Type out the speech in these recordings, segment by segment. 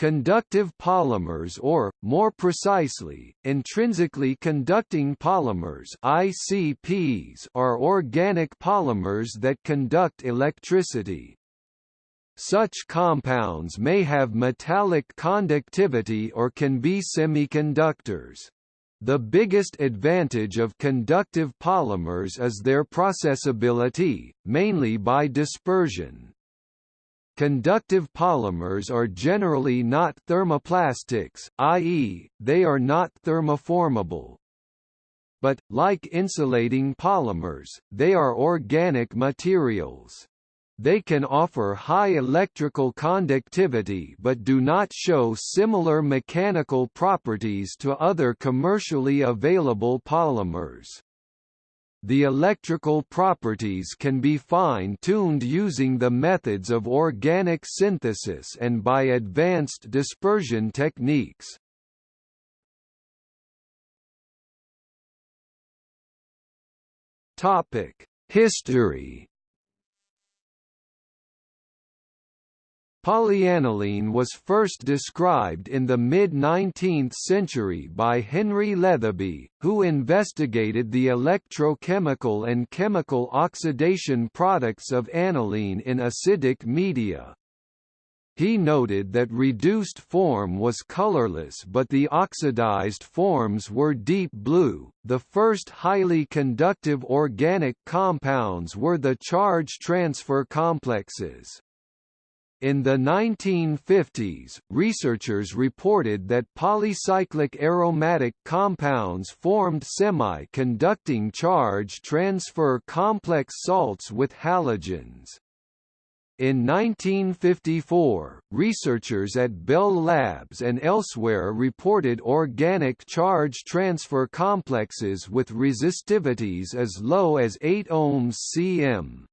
Conductive polymers or, more precisely, intrinsically conducting polymers ICPs are organic polymers that conduct electricity. Such compounds may have metallic conductivity or can be semiconductors. The biggest advantage of conductive polymers is their processability, mainly by dispersion. Conductive polymers are generally not thermoplastics, i.e., they are not thermoformable. But, like insulating polymers, they are organic materials. They can offer high electrical conductivity but do not show similar mechanical properties to other commercially available polymers. The electrical properties can be fine-tuned using the methods of organic synthesis and by advanced dispersion techniques. History Polyaniline was first described in the mid-19th century by Henry Letheby, who investigated the electrochemical and chemical oxidation products of aniline in acidic media. He noted that reduced form was colorless but the oxidized forms were deep blue. The first highly conductive organic compounds were the charge transfer complexes. In the 1950s, researchers reported that polycyclic aromatic compounds formed semi-conducting charge transfer complex salts with halogens. In 1954, researchers at Bell Labs and elsewhere reported organic charge transfer complexes with resistivities as low as 8 ohms cm.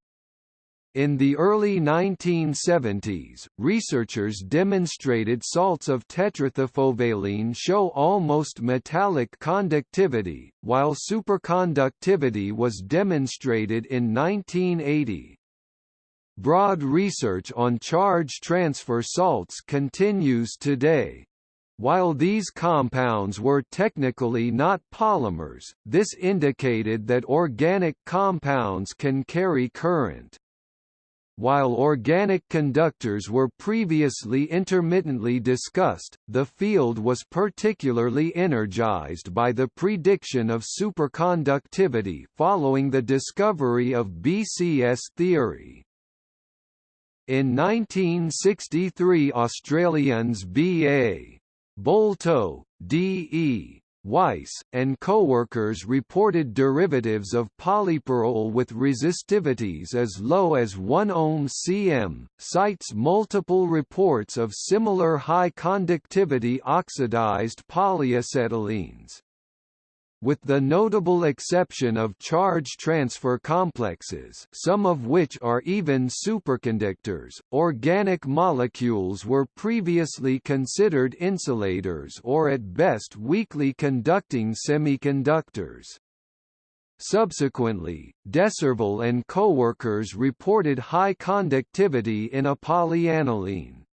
In the early 1970s, researchers demonstrated salts of tetrathiafulvalene show almost metallic conductivity, while superconductivity was demonstrated in 1980. Broad research on charge transfer salts continues today. While these compounds were technically not polymers, this indicated that organic compounds can carry current. While organic conductors were previously intermittently discussed, the field was particularly energized by the prediction of superconductivity following the discovery of BCS theory. In 1963 Australians B.A. Bolto, D.E. Weiss, and co-workers reported derivatives of polypyrrole with resistivities as low as 1 ohm cm, cites multiple reports of similar high conductivity oxidized polyacetylenes. With the notable exception of charge transfer complexes some of which are even superconductors, organic molecules were previously considered insulators or at best weakly conducting semiconductors. Subsequently, De Surville and co-workers reported high conductivity in a polyaniline.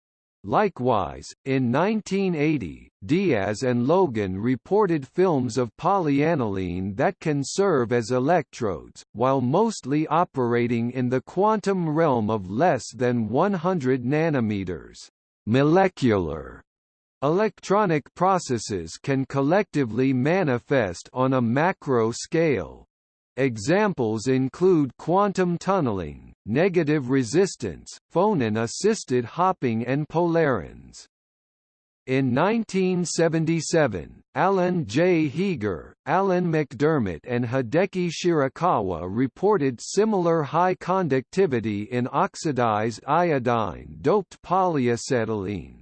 Likewise, in 1980, Diaz and Logan reported films of polyaniline that can serve as electrodes, while mostly operating in the quantum realm of less than 100 nanometers. Molecular electronic processes can collectively manifest on a macro scale. Examples include quantum tunneling, negative resistance, phonon-assisted hopping and polarons. In 1977, Alan J. Heeger, Alan MacDiarmid and Hideki Shirakawa reported similar high conductivity in oxidized iodine-doped polyacetylene.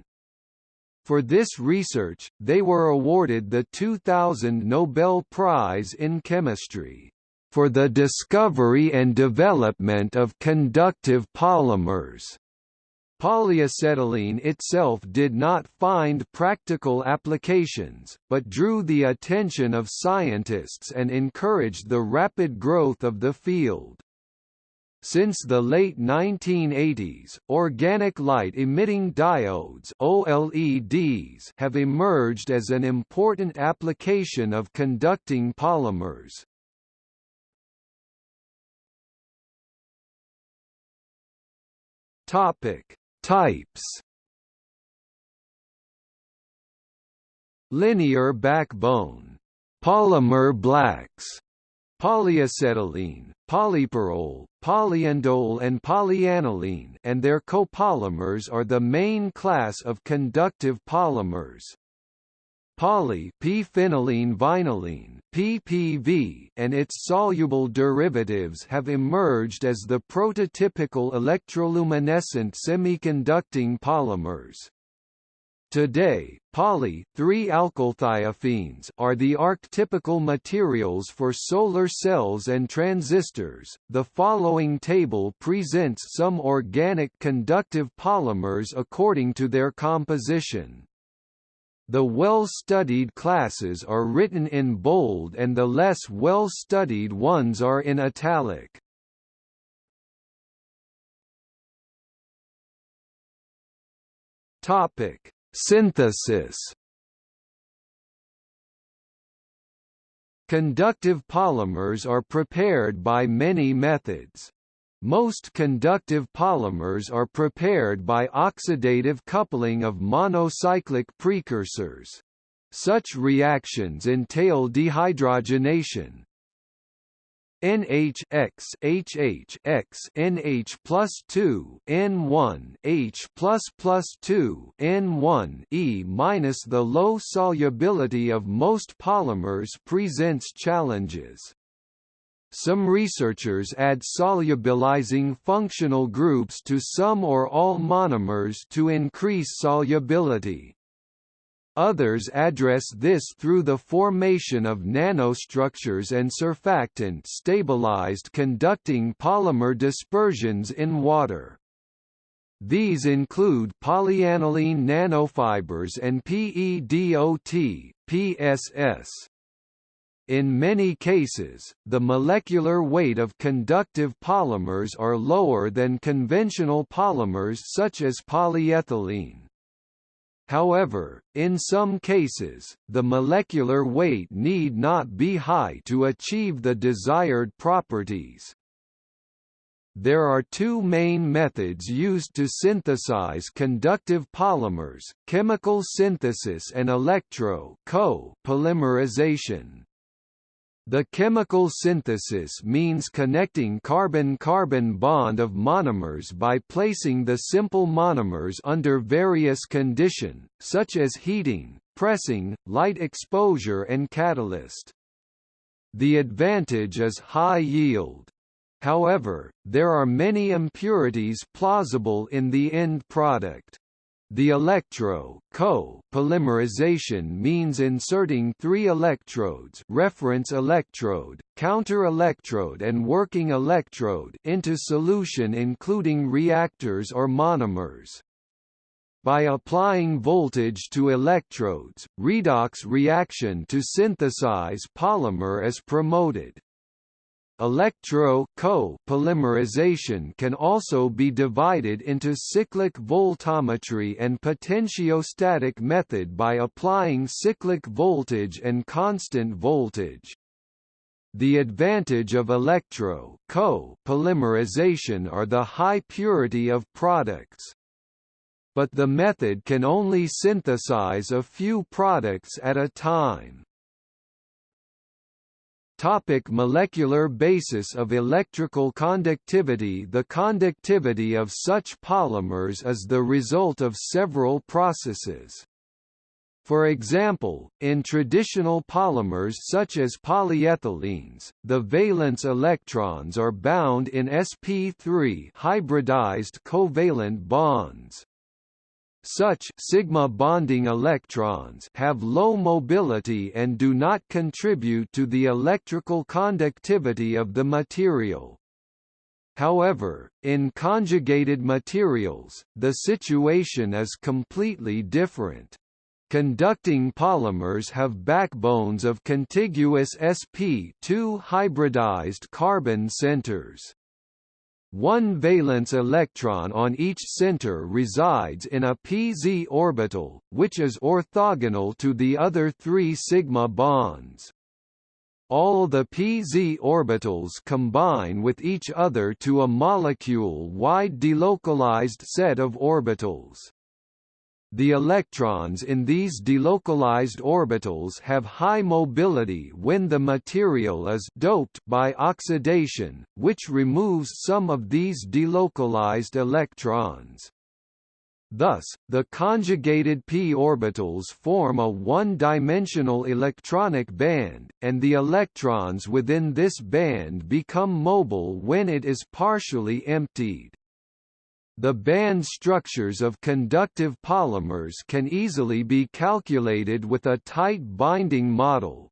For this research, they were awarded the 2000 Nobel Prize in Chemistry for the discovery and development of conductive polymers. Polyacetylene itself did not find practical applications, but drew the attention of scientists and encouraged the rapid growth of the field. Since the late 1980s, organic light-emitting diodes OLEDs have emerged as an important application of conducting polymers. Topic: Types. Linear backbone, polymer blacks, polyacetylene, polypyrrole, polyindole and polyaniline and their copolymers are the main class of conductive polymers. Poly p-phenylene vinylene PPV and its soluble derivatives have emerged as the prototypical electroluminescent semiconducting polymers. Today, poly-3-alkylthiophene are the archetypical materials for solar cells and transistors. The following table presents some organic conductive polymers according to their composition. The well-studied classes are written in bold and the less well-studied ones are in italic. Topic Synthesis Conductive polymers are prepared by many methods. Most conductive polymers are prepared by oxidative coupling of monocyclic precursors. Such reactions entail dehydrogenation, NH X HH X NH plus two N one H plus plus two N one E minus the low solubility of most polymers presents challenges. Some researchers add solubilizing functional groups to some or all monomers to increase solubility. Others address this through the formation of nanostructures and surfactant-stabilized conducting polymer dispersions in water. These include polyaniline nanofibers and PEDOT, PSS. In many cases, the molecular weight of conductive polymers are lower than conventional polymers such as polyethylene. However, in some cases, the molecular weight need not be high to achieve the desired properties. There are two main methods used to synthesize conductive polymers, chemical synthesis and electro polymerization. The chemical synthesis means connecting carbon-carbon bond of monomers by placing the simple monomers under various condition, such as heating, pressing, light exposure and catalyst. The advantage is high yield. However, there are many impurities plausible in the end product. The electro co polymerization means inserting three electrodes reference electrode, counter electrode and working electrode into solution including reactors or monomers. By applying voltage to electrodes, redox reaction to synthesize polymer is promoted. Electro-co-polymerization can also be divided into cyclic voltammetry and potentiostatic method by applying cyclic voltage and constant voltage. The advantage of electro-co-polymerization are the high purity of products. But the method can only synthesize a few products at a time. Topic molecular basis of electrical conductivity The conductivity of such polymers is the result of several processes. For example, in traditional polymers such as polyethylenes, the valence electrons are bound in sp3 hybridized covalent bonds. Such sigma bonding electrons have low mobility and do not contribute to the electrical conductivity of the material. However, in conjugated materials, the situation is completely different. Conducting polymers have backbones of contiguous sp2 hybridized carbon centers. One valence electron on each center resides in a pz orbital, which is orthogonal to the other three sigma bonds. All the pz orbitals combine with each other to a molecule-wide delocalized set of orbitals. The electrons in these delocalized orbitals have high mobility when the material is doped by oxidation, which removes some of these delocalized electrons. Thus, the conjugated p orbitals form a one-dimensional electronic band, and the electrons within this band become mobile when it is partially emptied. The band structures of conductive polymers can easily be calculated with a tight binding model.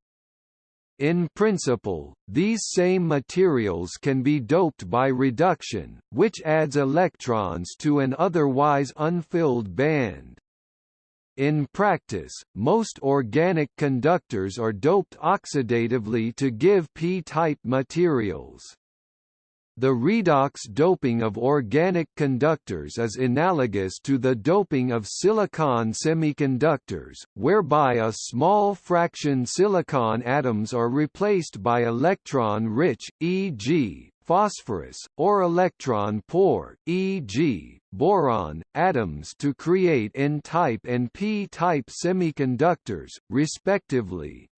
In principle, these same materials can be doped by reduction, which adds electrons to an otherwise unfilled band. In practice, most organic conductors are doped oxidatively to give p-type materials. The redox doping of organic conductors is analogous to the doping of silicon semiconductors, whereby a small fraction silicon atoms are replaced by electron-rich, e.g., phosphorus, or electron-poor, e.g., boron, atoms to create N-type and P-type semiconductors, respectively.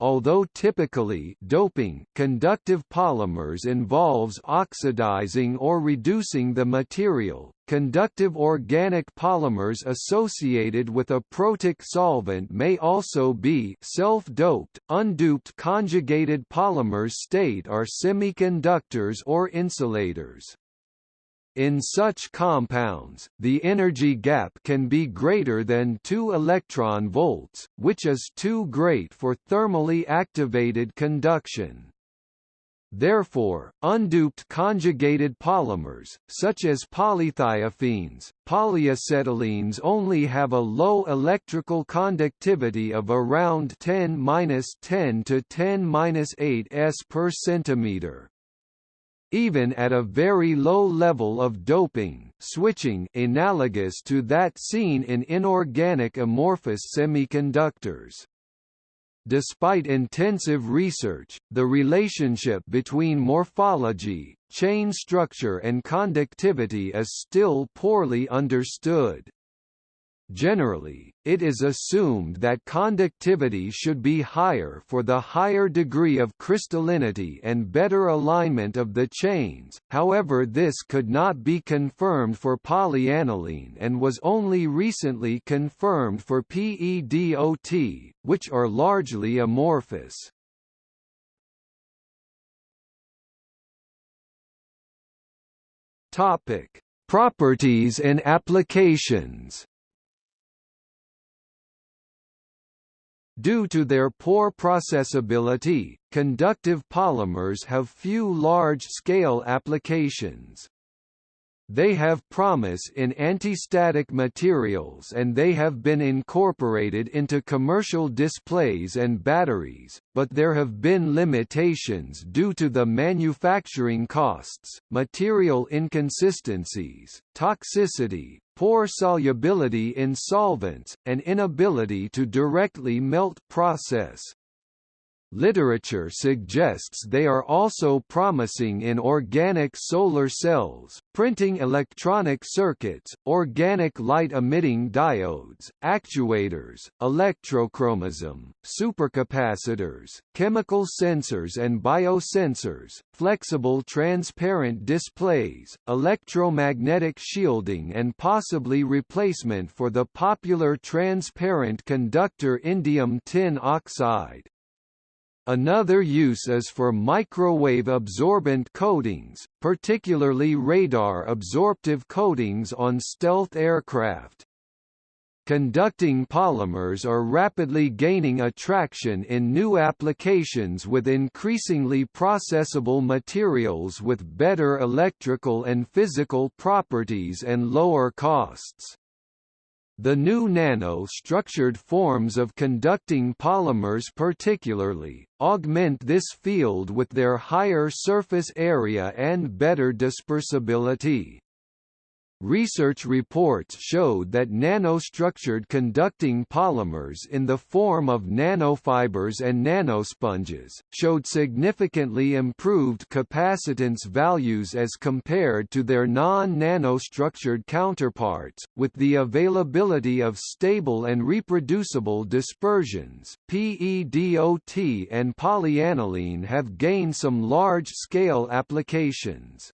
Although typically doping conductive polymers involves oxidizing or reducing the material, conductive organic polymers associated with a protic solvent may also be self-doped. Undoped conjugated polymers state are semiconductors or insulators. In such compounds, the energy gap can be greater than 2 electron volts, which is too great for thermally activated conduction. Therefore, undoped conjugated polymers, such as polythiophenes, polyacetylenes only have a low electrical conductivity of around 10-10 to 10-8 s per centimeter even at a very low level of doping switching analogous to that seen in inorganic amorphous semiconductors. Despite intensive research, the relationship between morphology, chain structure and conductivity is still poorly understood. Generally, it is assumed that conductivity should be higher for the higher degree of crystallinity and better alignment of the chains, however this could not be confirmed for polyaniline and was only recently confirmed for PEDOT, which are largely amorphous. Properties and applications. Due to their poor processability, conductive polymers have few large-scale applications. They have promise in antistatic materials and they have been incorporated into commercial displays and batteries, but there have been limitations due to the manufacturing costs, material inconsistencies, toxicity, poor solubility in solvents, and inability to directly melt process. Literature suggests they are also promising in organic solar cells, printing electronic circuits, organic light-emitting diodes, actuators, electrochromism, supercapacitors, chemical sensors and biosensors, flexible transparent displays, electromagnetic shielding and possibly replacement for the popular transparent conductor indium tin oxide. Another use is for microwave absorbent coatings, particularly radar absorptive coatings on stealth aircraft. Conducting polymers are rapidly gaining attraction in new applications with increasingly processable materials with better electrical and physical properties and lower costs. The new nano-structured forms of conducting polymers particularly, augment this field with their higher surface area and better dispersibility. Research reports showed that nanostructured conducting polymers in the form of nanofibers and nanosponges, showed significantly improved capacitance values as compared to their non-nanostructured counterparts, with the availability of stable and reproducible dispersions. PEDOT and polyaniline have gained some large-scale applications.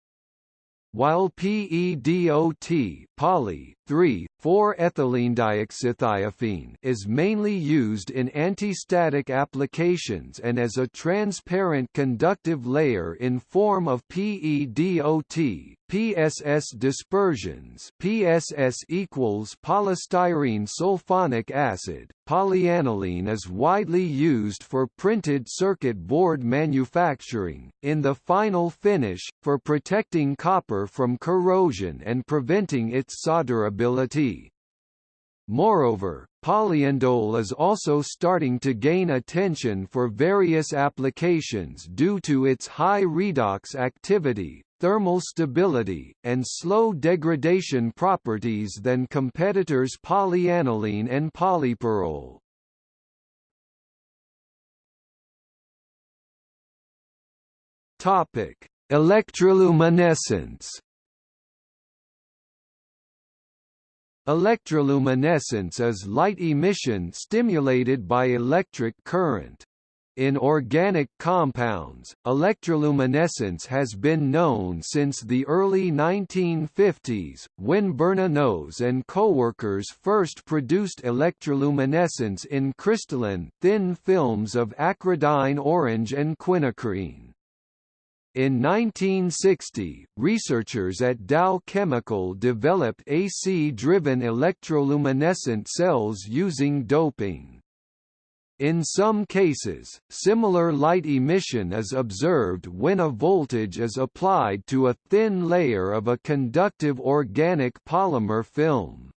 While PEDOT poly 3,4-ethylene is mainly used in antistatic applications and as a transparent conductive layer in form of PEDOT, PSS dispersions PSS equals polystyrene sulfonic acid. Polyaniline is widely used for printed circuit board manufacturing, in the final finish, for protecting copper from corrosion and preventing its solderability. Moreover, polyindole is also starting to gain attention for various applications due to its high redox activity, thermal stability, and slow degradation properties than competitors polyaniline and polypyrrole. Electroluminescence. Electroluminescence is light emission stimulated by electric current. In organic compounds, electroluminescence has been known since the early 1950s, when Bernanose and coworkers first produced electroluminescence in crystalline, thin films of acridine orange and quinacrine. In 1960, researchers at Dow Chemical developed AC-driven electroluminescent cells using doping. In some cases, similar light emission is observed when a voltage is applied to a thin layer of a conductive organic polymer film.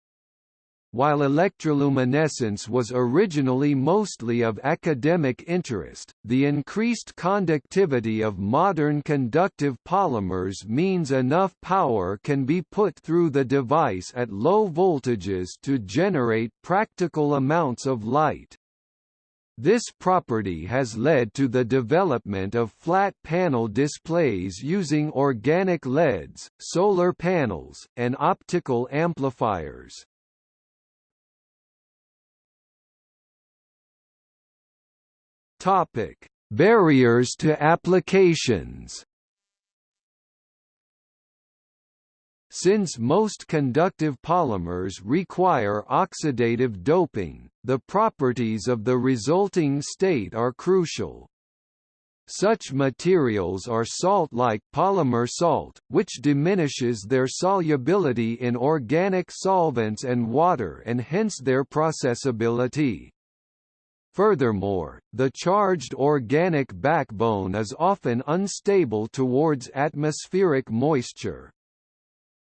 While electroluminescence was originally mostly of academic interest, the increased conductivity of modern conductive polymers means enough power can be put through the device at low voltages to generate practical amounts of light. This property has led to the development of flat panel displays using organic LEDs, solar panels, and optical amplifiers. Topic: Barriers to applications. Since most conductive polymers require oxidative doping, the properties of the resulting state are crucial. Such materials are salt-like polymer salt, which diminishes their solubility in organic solvents and water and hence their processability. Furthermore, the charged organic backbone is often unstable towards atmospheric moisture.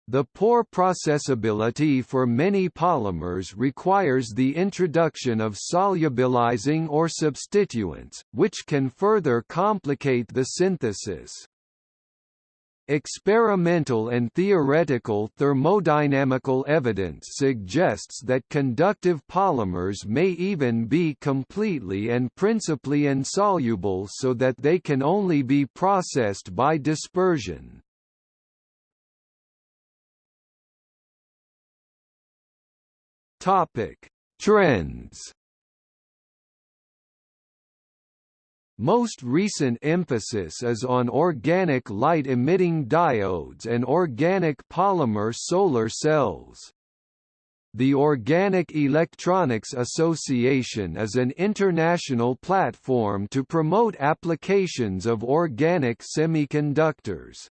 The poor processability for many polymers requires the introduction of solubilizing or substituents, which can further complicate the synthesis. Experimental and theoretical thermodynamical evidence suggests that conductive polymers may even be completely and principally insoluble so that they can only be processed by dispersion. Topic: Trends. Most recent emphasis is on organic light-emitting diodes and organic polymer solar cells. The Organic Electronics Association is an international platform to promote applications of organic semiconductors.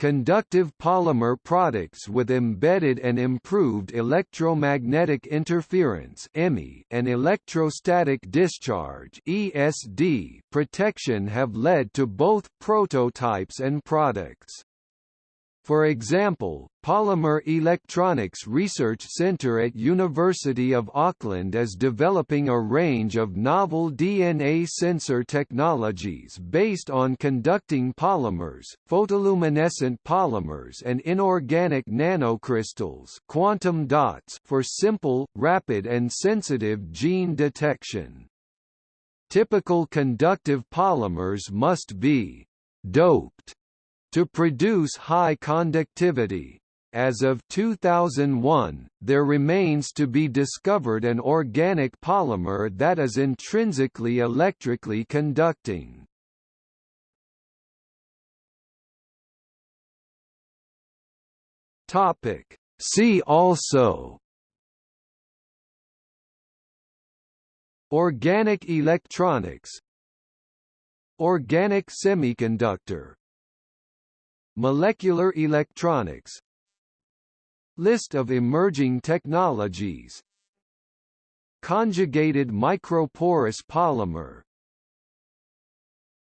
Conductive polymer products with embedded and improved electromagnetic interference and electrostatic discharge protection have led to both prototypes and products. For example, Polymer Electronics Research Center at University of Auckland is developing a range of novel DNA sensor technologies based on conducting polymers, photoluminescent polymers and inorganic nanocrystals quantum dots for simple, rapid and sensitive gene detection. Typical conductive polymers must be «doped» to produce high conductivity. As of 2001, there remains to be discovered an organic polymer that is intrinsically electrically conducting. Topic. See also Organic electronics Organic semiconductor Molecular electronics. List of emerging technologies. Conjugated microporous polymer